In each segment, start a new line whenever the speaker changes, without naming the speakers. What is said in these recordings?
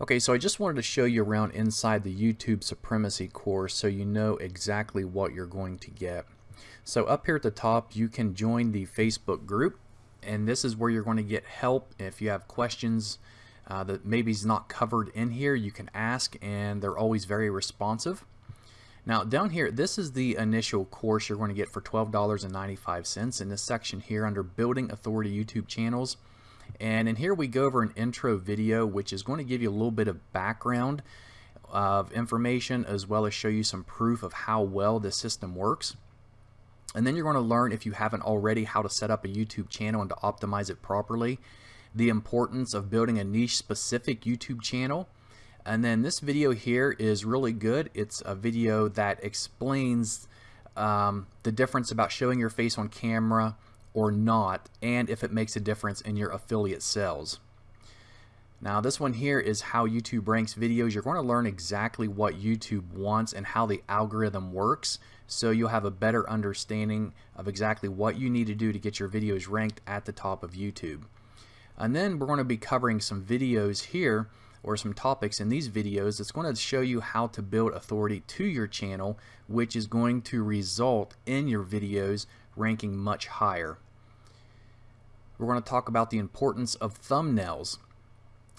Okay, so I just wanted to show you around inside the YouTube Supremacy course so you know exactly what you're going to get. So up here at the top, you can join the Facebook group, and this is where you're going to get help. If you have questions uh, that maybe is not covered in here, you can ask, and they're always very responsive. Now down here, this is the initial course you're going to get for $12.95 in this section here under Building Authority YouTube Channels. And in here we go over an intro video which is going to give you a little bit of background of information as well as show you some proof of how well this system works. And then you're going to learn if you haven't already how to set up a YouTube channel and to optimize it properly, the importance of building a niche specific YouTube channel. And then this video here is really good. It's a video that explains um, the difference about showing your face on camera or not and if it makes a difference in your affiliate sales. Now this one here is how YouTube ranks videos. You're going to learn exactly what YouTube wants and how the algorithm works so you'll have a better understanding of exactly what you need to do to get your videos ranked at the top of YouTube. And then we're going to be covering some videos here or some topics in these videos that's going to show you how to build authority to your channel which is going to result in your videos ranking much higher. We're going to talk about the importance of thumbnails.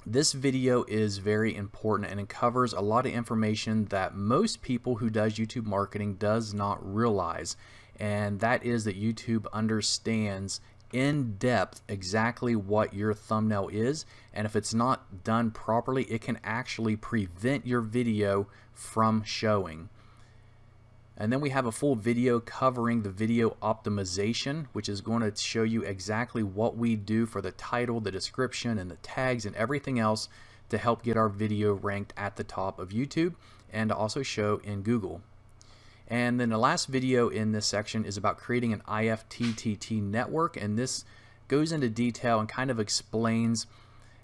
This video is very important and it covers a lot of information that most people who does YouTube marketing does not realize and that is that YouTube understands in depth exactly what your thumbnail is and if it's not done properly it can actually prevent your video from showing. And then we have a full video covering the video optimization, which is going to show you exactly what we do for the title, the description, and the tags and everything else to help get our video ranked at the top of YouTube and also show in Google. And then the last video in this section is about creating an IFTTT network and this goes into detail and kind of explains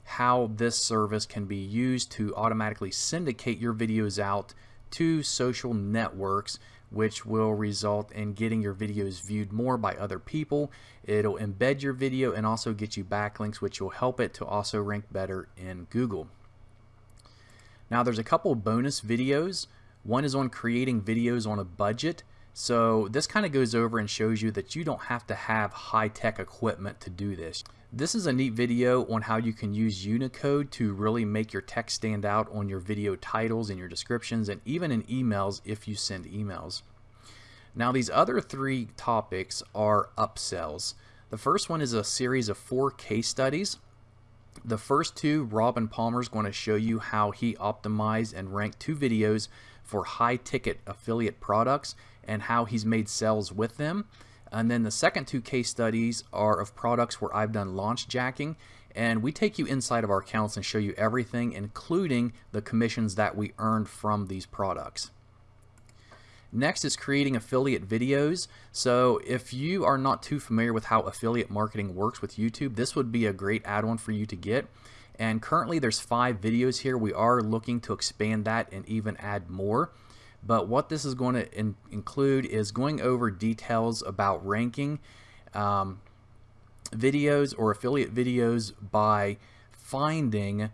how this service can be used to automatically syndicate your videos out to social networks which will result in getting your videos viewed more by other people. It'll embed your video and also get you backlinks which will help it to also rank better in Google. Now there's a couple bonus videos. One is on creating videos on a budget. So this kind of goes over and shows you that you don't have to have high-tech equipment to do this. This is a neat video on how you can use Unicode to really make your text stand out on your video titles and your descriptions and even in emails if you send emails. Now these other three topics are upsells. The first one is a series of four case studies. The first two, Robin Palmer is going to show you how he optimized and ranked two videos for high ticket affiliate products and how he's made sales with them. And then the second two case studies are of products where I've done launch jacking and we take you inside of our accounts and show you everything including the commissions that we earned from these products. Next is creating affiliate videos. So if you are not too familiar with how affiliate marketing works with YouTube, this would be a great add-on for you to get. And currently there's five videos here. We are looking to expand that and even add more. But what this is going to in include is going over details about ranking um, videos or affiliate videos by finding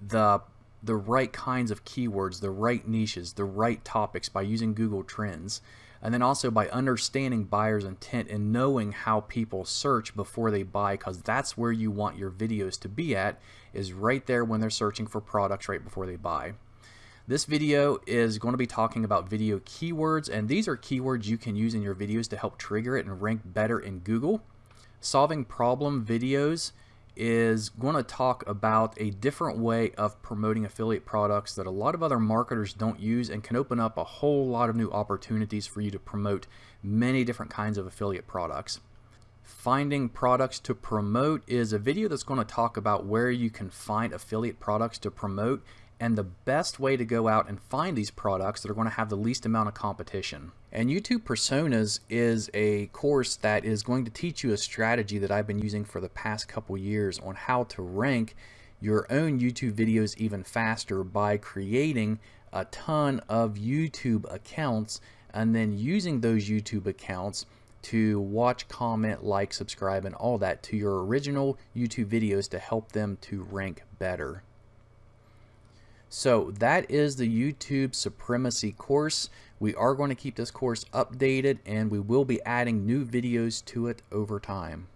the the right kinds of keywords, the right niches, the right topics by using Google Trends. And then also by understanding buyer's intent and knowing how people search before they buy because that's where you want your videos to be at is right there when they're searching for products right before they buy. This video is going to be talking about video keywords and these are keywords you can use in your videos to help trigger it and rank better in Google. Solving problem videos is going to talk about a different way of promoting affiliate products that a lot of other marketers don't use and can open up a whole lot of new opportunities for you to promote many different kinds of affiliate products. Finding products to promote is a video that's going to talk about where you can find affiliate products to promote and the best way to go out and find these products that are going to have the least amount of competition. And YouTube Personas is a course that is going to teach you a strategy that I've been using for the past couple years on how to rank your own YouTube videos even faster by creating a ton of YouTube accounts and then using those YouTube accounts to watch, comment, like, subscribe, and all that to your original YouTube videos to help them to rank better. So that is the YouTube Supremacy course. We are going to keep this course updated and we will be adding new videos to it over time.